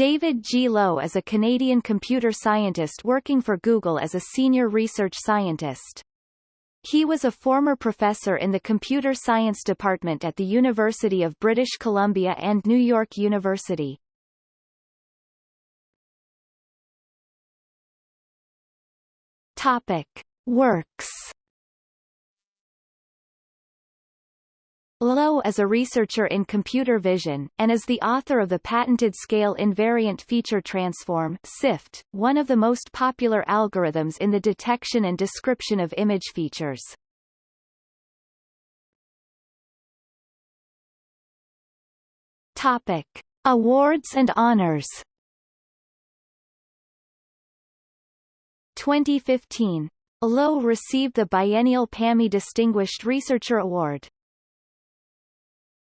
David G. Lowe is a Canadian computer scientist working for Google as a senior research scientist. He was a former professor in the computer science department at the University of British Columbia and New York University. Topic. Works Lowe is a researcher in computer vision, and is the author of the patented Scale Invariant Feature Transform SIFT, one of the most popular algorithms in the detection and description of image features. Topic. Awards and honors 2015. Lowe received the biennial PAMI Distinguished Researcher Award.